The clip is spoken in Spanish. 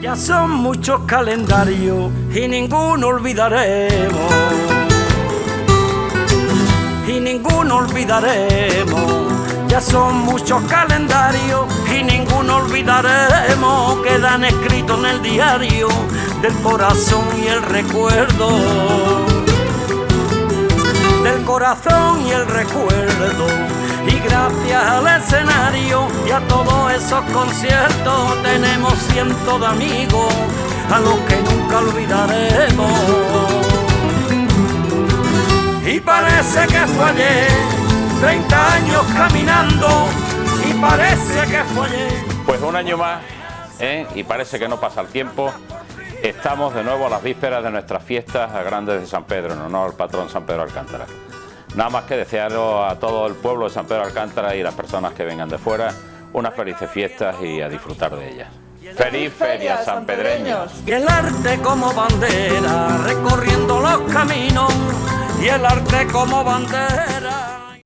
Ya son muchos calendarios y ninguno olvidaremos. Y ninguno olvidaremos. Ya son muchos calendarios y ninguno olvidaremos. Quedan escritos en el diario del corazón y el recuerdo. Del corazón y el recuerdo. Y gracias al y a todos esos conciertos tenemos cientos de amigos a los que nunca olvidaremos. Y parece que fue ayer, 30 años caminando, y parece que fue ayer. Pues un año más, ¿eh? y parece que no pasa el tiempo, estamos de nuevo a las vísperas de nuestras fiestas a grandes de San Pedro, en honor al patrón San Pedro Alcántara. Nada más que desearlo a todo el pueblo de San Pedro Alcántara y las personas que vengan de fuera unas felices fiestas y a disfrutar de ellas. ¡Feliz Feria, San Pedreños! Y el arte como bandera, recorriendo los caminos, y el arte como bandera.